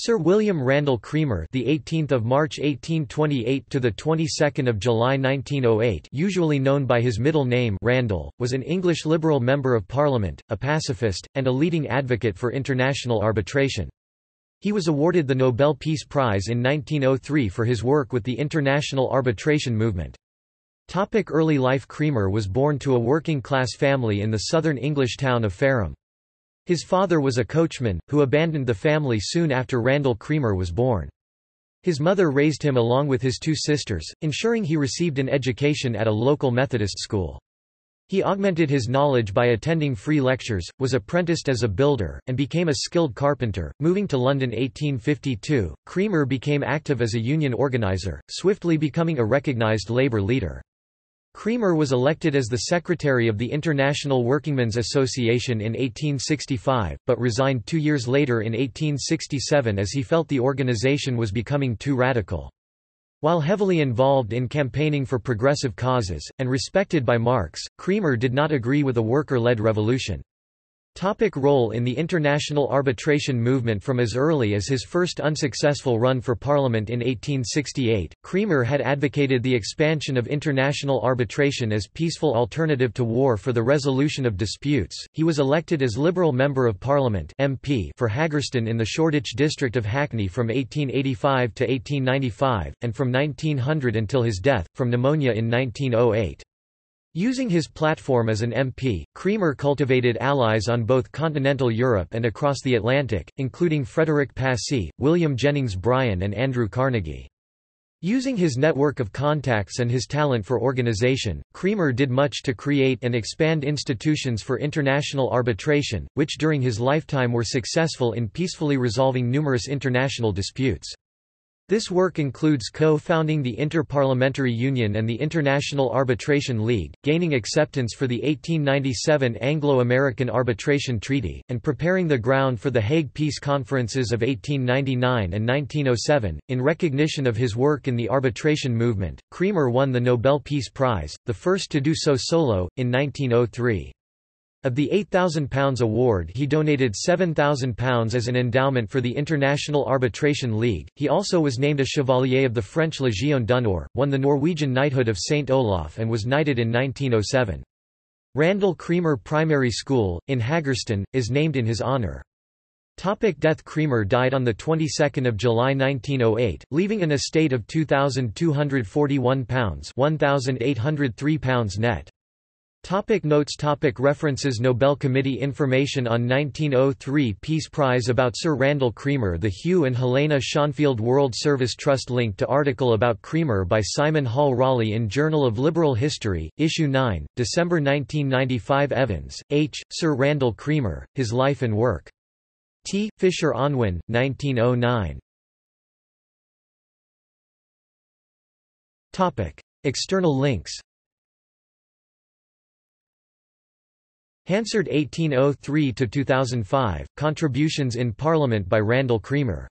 Sir William Randall Cremer, the 18th of March 1828 to the 22nd of July 1908, usually known by his middle name Randall, was an English Liberal member of Parliament, a pacifist, and a leading advocate for international arbitration. He was awarded the Nobel Peace Prize in 1903 for his work with the international arbitration movement. Topic early life Cremer was born to a working-class family in the southern English town of Fareham. His father was a coachman, who abandoned the family soon after Randall Cremer was born. His mother raised him along with his two sisters, ensuring he received an education at a local Methodist school. He augmented his knowledge by attending free lectures, was apprenticed as a builder, and became a skilled carpenter. Moving to London 1852, Cremer became active as a union organiser, swiftly becoming a recognised labour leader. Cremer was elected as the secretary of the International Workingmen's Association in 1865, but resigned two years later in 1867 as he felt the organization was becoming too radical. While heavily involved in campaigning for progressive causes, and respected by Marx, Cremer did not agree with a worker-led revolution. Topic role in the international arbitration movement From as early as his first unsuccessful run for parliament in 1868, Cremer had advocated the expansion of international arbitration as peaceful alternative to war for the resolution of disputes. He was elected as Liberal Member of Parliament MP for Haggerston in the Shoreditch district of Hackney from 1885 to 1895, and from 1900 until his death, from pneumonia in 1908. Using his platform as an MP, Cremer cultivated allies on both continental Europe and across the Atlantic, including Frederick Passy, William Jennings Bryan and Andrew Carnegie. Using his network of contacts and his talent for organization, Cremer did much to create and expand institutions for international arbitration, which during his lifetime were successful in peacefully resolving numerous international disputes. This work includes co-founding the Inter-Parliamentary Union and the International Arbitration League, gaining acceptance for the 1897 Anglo-American Arbitration Treaty, and preparing the ground for the Hague Peace Conferences of 1899 and 1907. In recognition of his work in the arbitration movement, Cremer won the Nobel Peace Prize, the first to do so solo, in 1903. Of the £8,000 award he donated £7,000 as an endowment for the International Arbitration League. He also was named a Chevalier of the French Légion d'honneur, won the Norwegian knighthood of St. Olaf and was knighted in 1907. Randall Cremer Primary School, in Haggerston, is named in his honour. Topic death Cremer died on the 22nd of July 1908, leaving an estate of £2,241 £1,803 net. Topic notes topic References Nobel Committee Information on 1903 Peace Prize about Sir Randall Cremer The Hugh and Helena Schonfield World Service Trust Link to article about Cremer by Simon Hall Raleigh in Journal of Liberal History, Issue 9, December 1995 Evans, H., Sir Randall Cremer, His Life and Work. T. Fisher Unwin, 1909. External links Hansard 1803–2005, Contributions in Parliament by Randall Cremer